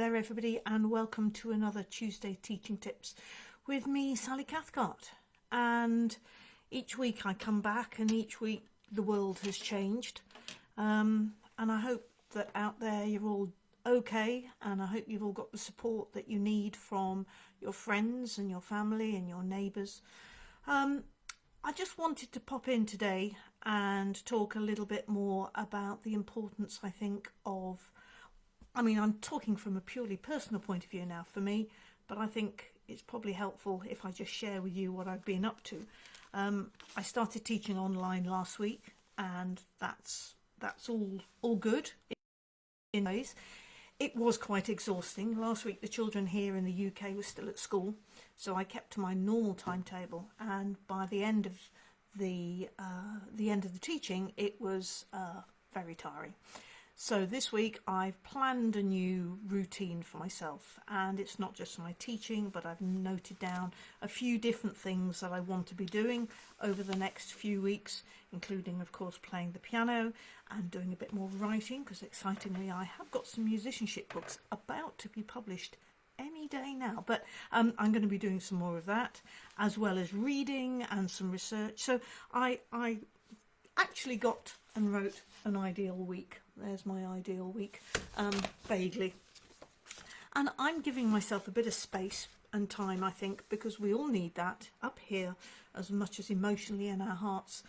there everybody and welcome to another Tuesday Teaching Tips with me Sally Cathcart and each week I come back and each week the world has changed um, and I hope that out there you're all okay and I hope you've all got the support that you need from your friends and your family and your neighbours. Um, I just wanted to pop in today and talk a little bit more about the importance I think of I mean, I'm talking from a purely personal point of view now for me, but I think it's probably helpful if I just share with you what I've been up to. Um, I started teaching online last week, and that's that's all all good in ways. It was quite exhausting. Last week, the children here in the UK were still at school, so I kept to my normal timetable. And by the end of the uh, the end of the teaching, it was uh, very tiring. So this week I've planned a new routine for myself and it's not just my teaching but I've noted down a few different things that I want to be doing over the next few weeks including of course playing the piano and doing a bit more writing because excitingly I have got some musicianship books about to be published any day now. But um, I'm going to be doing some more of that as well as reading and some research. So I, I actually got and wrote an ideal week there's my ideal week, um, vaguely. And I'm giving myself a bit of space and time, I think, because we all need that up here as much as emotionally in our hearts.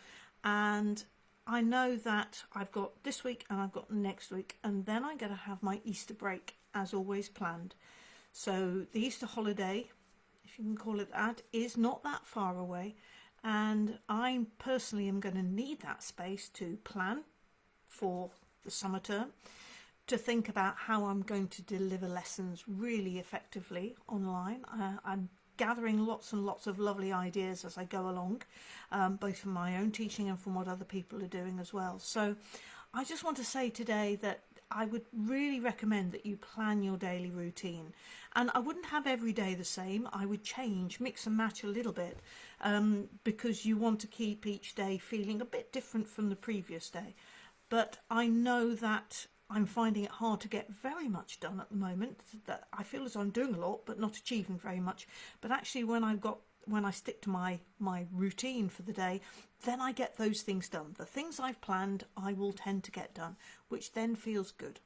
And I know that I've got this week and I've got next week, and then I'm going to have my Easter break as always planned. So the Easter holiday, if you can call it that, is not that far away. And I personally am going to need that space to plan for the summer term to think about how I'm going to deliver lessons really effectively online. Uh, I'm gathering lots and lots of lovely ideas as I go along, um, both from my own teaching and from what other people are doing as well. So I just want to say today that I would really recommend that you plan your daily routine. And I wouldn't have every day the same. I would change, mix and match a little bit um, because you want to keep each day feeling a bit different from the previous day but I know that I'm finding it hard to get very much done at the moment. That I feel as I'm doing a lot, but not achieving very much. But actually, when I've got when I stick to my my routine for the day, then I get those things done. The things I've planned, I will tend to get done, which then feels good.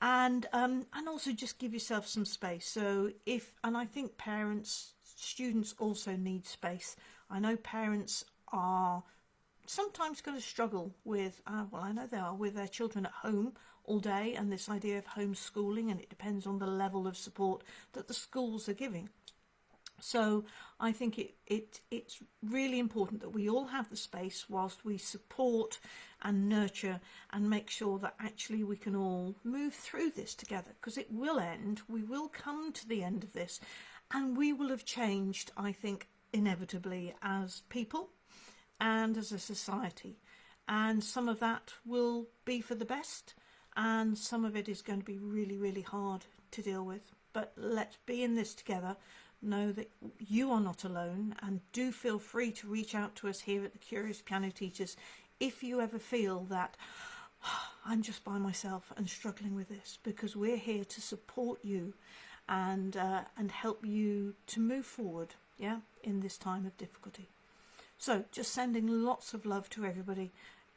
And um, and also just give yourself some space. So if and I think parents, students also need space. I know parents are sometimes going to struggle with, uh, well, I know they are, with their children at home all day and this idea of homeschooling, and it depends on the level of support that the schools are giving. So I think it, it it's really important that we all have the space whilst we support and nurture and make sure that actually we can all move through this together because it will end. We will come to the end of this and we will have changed, I think, inevitably as people and as a society. And some of that will be for the best and some of it is going to be really, really hard to deal with. But let's be in this together. Know that you are not alone and do feel free to reach out to us here at the Curious Piano Teachers if you ever feel that oh, I'm just by myself and struggling with this because we're here to support you and uh, and help you to move forward yeah in this time of difficulty so just sending lots of love to everybody.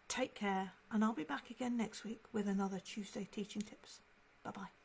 Take care and I'll be back again next week with another Tuesday Teaching Tips. Bye bye.